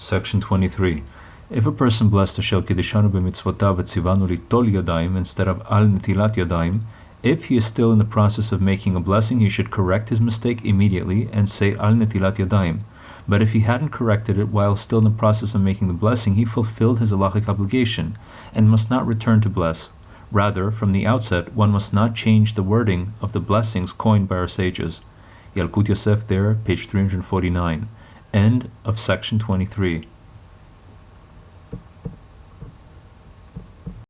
Section 23. If a person blessed Ashel Kedishanu b'mitzvotav etzivanu litol yadayim instead of al netilat yadayim, if he is still in the process of making a blessing, he should correct his mistake immediately and say al netilat yadayim. But if he hadn't corrected it while still in the process of making the blessing, he fulfilled his halachic obligation and must not return to bless. Rather, from the outset, one must not change the wording of the blessings coined by our sages. Yalkut Yosef there, page 349. End of section 23.